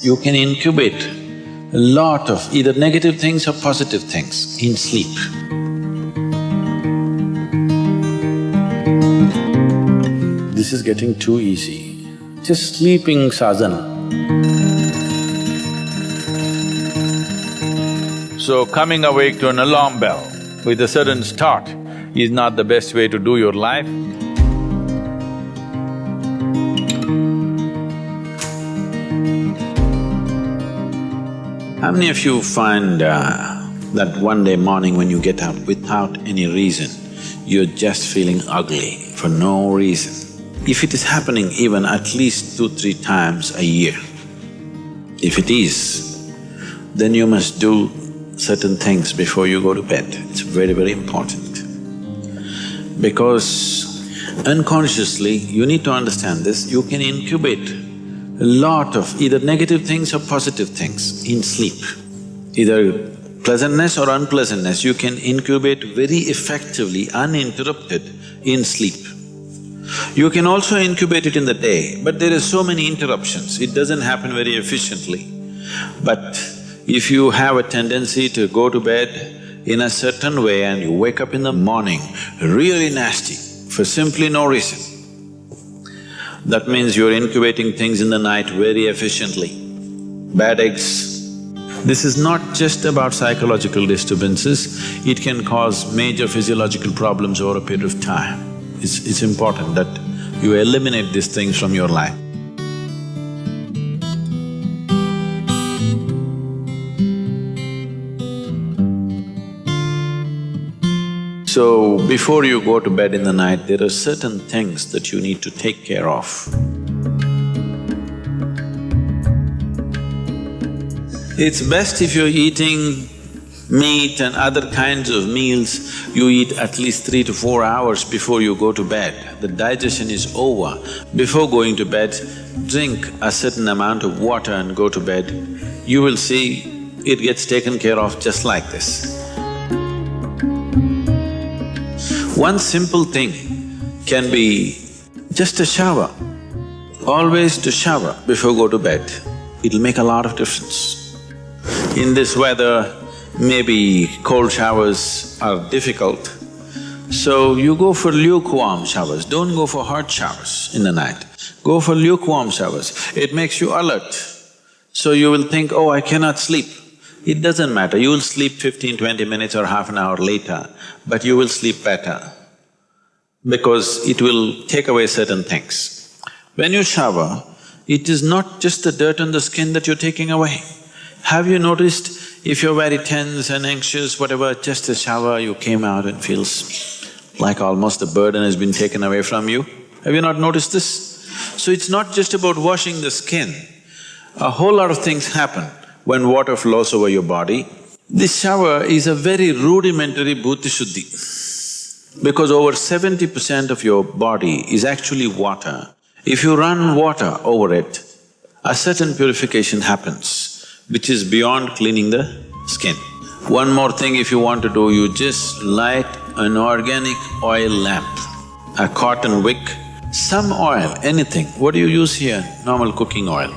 You can incubate a lot of either negative things or positive things in sleep. This is getting too easy. Just sleeping sadhana. So coming awake to an alarm bell with a sudden start is not the best way to do your life. How many of you find uh, that one day morning when you get up without any reason, you're just feeling ugly for no reason? If it is happening even at least two, three times a year, if it is, then you must do certain things before you go to bed. It's very, very important. Because unconsciously, you need to understand this, you can incubate a lot of either negative things or positive things in sleep. Either pleasantness or unpleasantness, you can incubate very effectively, uninterrupted in sleep. You can also incubate it in the day, but there are so many interruptions, it doesn't happen very efficiently. But if you have a tendency to go to bed in a certain way and you wake up in the morning really nasty for simply no reason, that means you're incubating things in the night very efficiently. Bad eggs. This is not just about psychological disturbances, it can cause major physiological problems over a period of time. It's, it's important that you eliminate these things from your life. So, before you go to bed in the night, there are certain things that you need to take care of. It's best if you're eating meat and other kinds of meals, you eat at least three to four hours before you go to bed. The digestion is over. Before going to bed, drink a certain amount of water and go to bed. You will see it gets taken care of just like this. One simple thing can be just a shower. Always to shower before go to bed, it'll make a lot of difference. In this weather, maybe cold showers are difficult, so you go for lukewarm showers, don't go for hot showers in the night. Go for lukewarm showers, it makes you alert. So you will think, oh, I cannot sleep. It doesn't matter, you will sleep 15, 20 minutes or half an hour later, but you will sleep better because it will take away certain things. When you shower, it is not just the dirt on the skin that you're taking away. Have you noticed if you're very tense and anxious, whatever, just a shower, you came out and feels like almost the burden has been taken away from you? Have you not noticed this? So it's not just about washing the skin, a whole lot of things happen when water flows over your body. This shower is a very rudimentary bhuta shuddhi because over seventy percent of your body is actually water. If you run water over it, a certain purification happens, which is beyond cleaning the skin. One more thing if you want to do, you just light an organic oil lamp, a cotton wick, some oil, anything. What do you use here? Normal cooking oil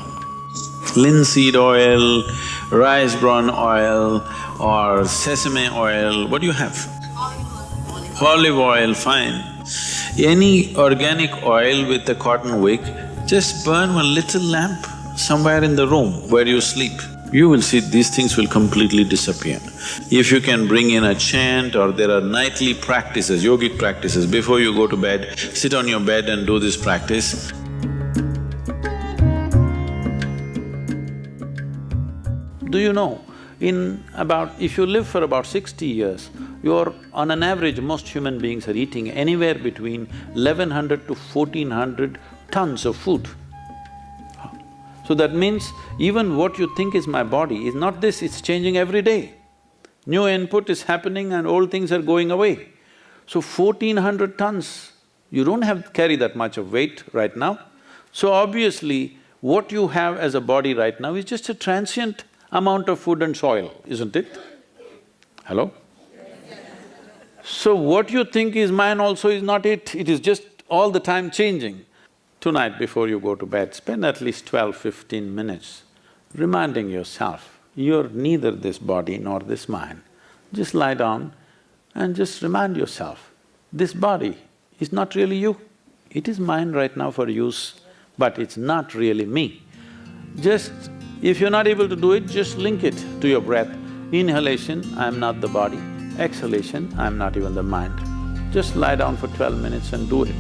linseed oil, rice bran oil or sesame oil, what do you have? Olive oil, fine. Any organic oil with a cotton wick, just burn one little lamp somewhere in the room where you sleep. You will see these things will completely disappear. If you can bring in a chant or there are nightly practices, yogic practices, before you go to bed, sit on your bed and do this practice, Do you know, in about… if you live for about sixty years, you're… on an average, most human beings are eating anywhere between eleven hundred to fourteen hundred tons of food. So that means even what you think is my body is not this, it's changing every day. New input is happening and old things are going away. So fourteen hundred tons, you don't have… carry that much of weight right now. So obviously, what you have as a body right now is just a transient amount of food and soil, isn't it? Hello? So what you think is mine also is not it, it is just all the time changing. Tonight before you go to bed, spend at least 12, 15 minutes reminding yourself, you're neither this body nor this mind. Just lie down and just remind yourself, this body is not really you. It is mine right now for use, but it's not really me. Just, if you're not able to do it, just link it to your breath. Inhalation, I'm not the body. Exhalation, I'm not even the mind. Just lie down for twelve minutes and do it.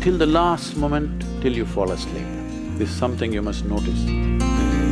Till the last moment, till you fall asleep. This is something you must notice.